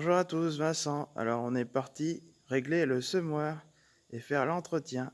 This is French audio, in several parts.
Bonjour à tous, Vincent. Alors on est parti régler le semoir et faire l'entretien.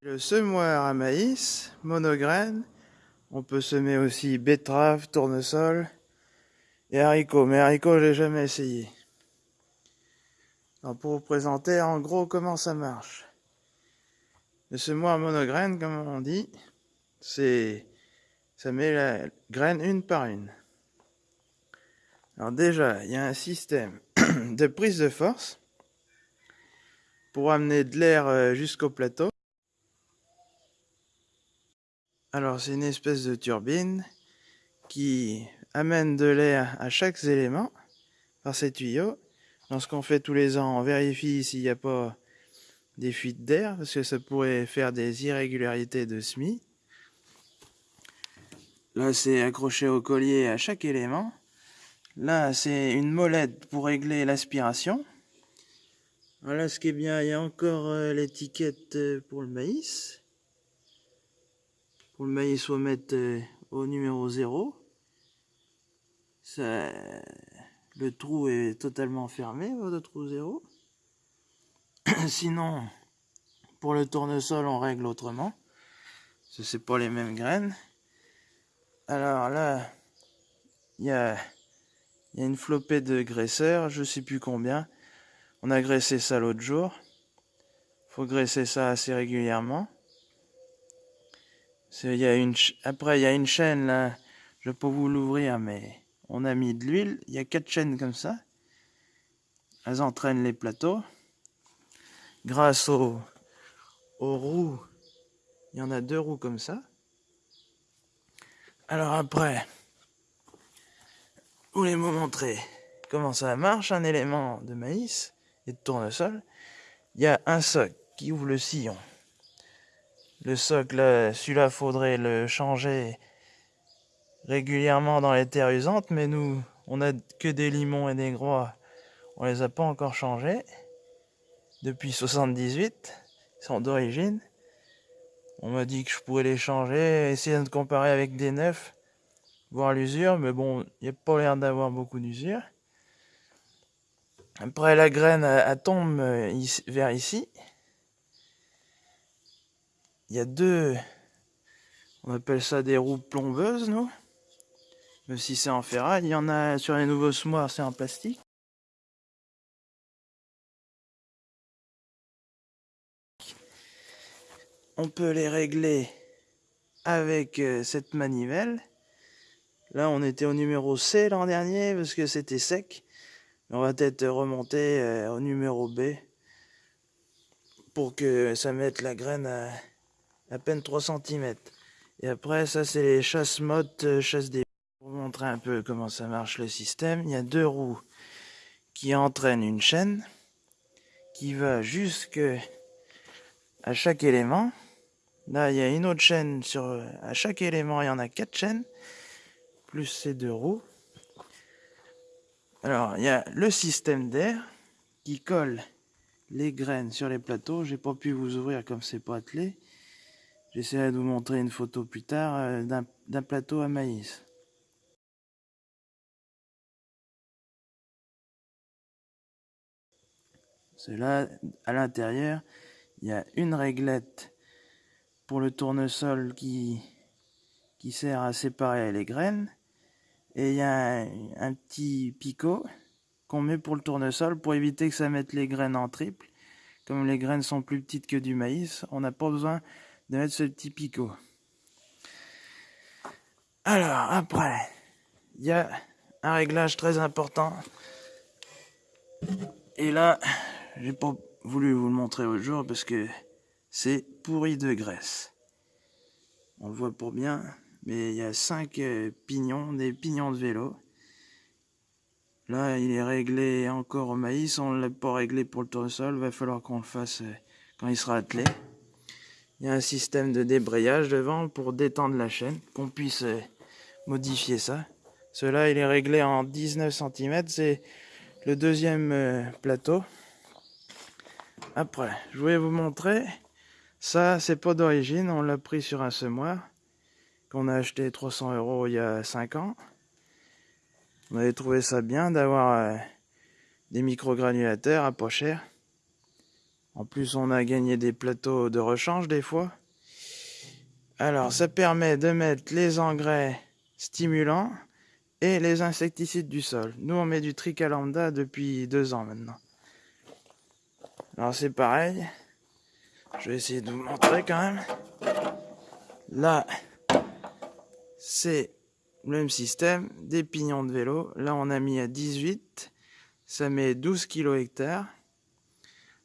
Le semoir à maïs, monograine. On peut semer aussi betterave, tournesol et haricots. Mais haricots, je l'ai jamais essayé. pour vous présenter en gros comment ça marche. Le semoir monograine, comme on dit, c'est ça met la graine une par une. Alors déjà, il y a un système de prise de force pour amener de l'air euh, jusqu'au plateau. Alors c'est une espèce de turbine qui amène de l'air à chaque élément par ces tuyaux. Lorsqu'on fait tous les ans, on vérifie s'il n'y a pas des fuites d'air, parce que ça pourrait faire des irrégularités de SMI. Là, c'est accroché au collier à chaque élément. Là, c'est une molette pour régler l'aspiration. Voilà ce qui est bien, il y a encore euh, l'étiquette euh, pour le maïs. Pour le maïs, on va mettre euh, au numéro 0. Ça, le trou est totalement fermé, le trou 0. Sinon, pour le tournesol, on règle autrement. Ce c'est pas les mêmes graines. Alors là, il y a, une flopée de graisseurs, je sais plus combien. On a graissé ça l'autre jour. Faut graisser ça assez régulièrement. Y a une, après, il y a une chaîne là, je peux vous l'ouvrir, mais on a mis de l'huile. Il y a quatre chaînes comme ça. Elles entraînent les plateaux. Grâce aux, aux roues, il y en a deux roues comme ça. Alors après, voulez vous montrer comment ça marche, un élément de maïs et de tournesol. Il y a un socle qui ouvre le sillon. Le socle, celui-là, faudrait le changer régulièrement dans les terres usantes, mais nous, on a que des limons et des groix. On les a pas encore changés depuis 78. Ils sont d'origine. On m'a dit que je pourrais les changer, essayer de comparer avec des neufs, voir l'usure, mais bon, il n'y a pas l'air d'avoir beaucoup d'usure. Après, la graine, elle, tombe euh, vers ici. Il y a deux, on appelle ça des roues plombeuses, nous. Même si c'est en ferraille, il y en a sur les nouveaux semoirs, c'est en plastique. On peut les régler avec euh, cette manivelle. Là, on était au numéro C l'an dernier parce que c'était sec. On va peut-être remonter euh, au numéro B pour que ça mette la graine à peine 3 cm. Et après, ça, c'est les chasse mottes, euh, chasse des... Pour vous montrer un peu comment ça marche le système, il y a deux roues qui entraînent une chaîne qui va jusque à chaque élément. Là, il y a une autre chaîne sur à chaque élément, il y en a quatre chaînes plus ces deux roues. Alors, il y a le système d'air qui colle les graines sur les plateaux. J'ai pas pu vous ouvrir comme c'est pas attelé. J'essaierai de vous montrer une photo plus tard euh, d'un plateau à maïs. C'est là, à l'intérieur, il y a une réglette pour le tournesol qui, qui sert à séparer les graines. Et il y a un, petit picot qu'on met pour le tournesol pour éviter que ça mette les graines en triple. Comme les graines sont plus petites que du maïs, on n'a pas besoin de mettre ce petit picot. Alors, après, il y a un réglage très important. Et là, j'ai pas voulu vous le montrer au jour parce que c'est pourri de graisse. On le voit pour bien, mais il y a cinq euh, pignons, des pignons de vélo. Là, il est réglé encore au maïs, on ne l'a pas réglé pour le tournesol, va falloir qu'on le fasse euh, quand il sera attelé. Il y a un système de débrayage devant pour détendre la chaîne, qu'on puisse euh, modifier ça. Cela, il est réglé en 19 cm, c'est le deuxième plateau. Après, je voulais vous montrer, ça c'est pas d'origine, on l'a pris sur un semoir, qu'on a acheté 300 euros il y a 5 ans. On avait trouvé ça bien d'avoir euh, des microgranulateurs à pas cher. En plus, on a gagné des plateaux de rechange des fois. Alors, ça permet de mettre les engrais stimulants et les insecticides du sol. Nous, on met du tricalanda depuis deux ans maintenant. Alors, c'est pareil. Je vais essayer de vous montrer quand même. Là, c'est le même système, des pignons de vélo. Là, on a mis à 18. Ça met 12 kg hectares.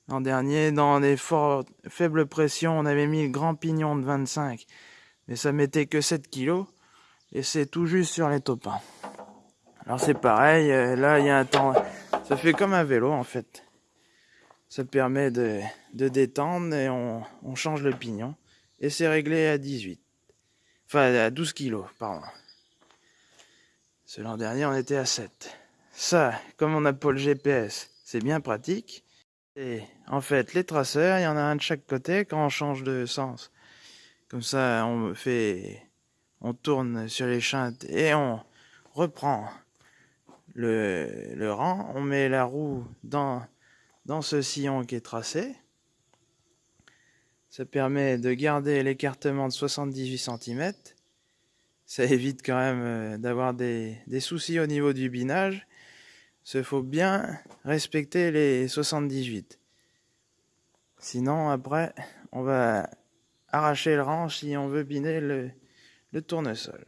L'an dernier, dans des fortes, faibles pressions, on avait mis le grand pignon de 25. Mais ça mettait que 7 kg. Et c'est tout juste sur les topins. Alors c'est pareil, euh, là il y a un temps... Ça fait comme un vélo en fait. Ça permet de, de détendre et on, on change le pignon. Et c'est réglé à 18. Enfin à 12 kg, pardon. Ce l'an dernier, on était à 7. Ça, comme on n'a pas le GPS, c'est bien pratique. Et en fait, les traceurs, il y en a un de chaque côté quand on change de sens. Comme ça, on fait, on tourne sur les chintes et on reprend le, le rang. On met la roue dans, dans ce sillon qui est tracé. Ça permet de garder l'écartement de 78 cm ça évite quand même euh, d'avoir des, soucis au niveau du binage. Il faut bien respecter les 78. Sinon, après, on va arracher le rang si on veut biner le, le tournesol.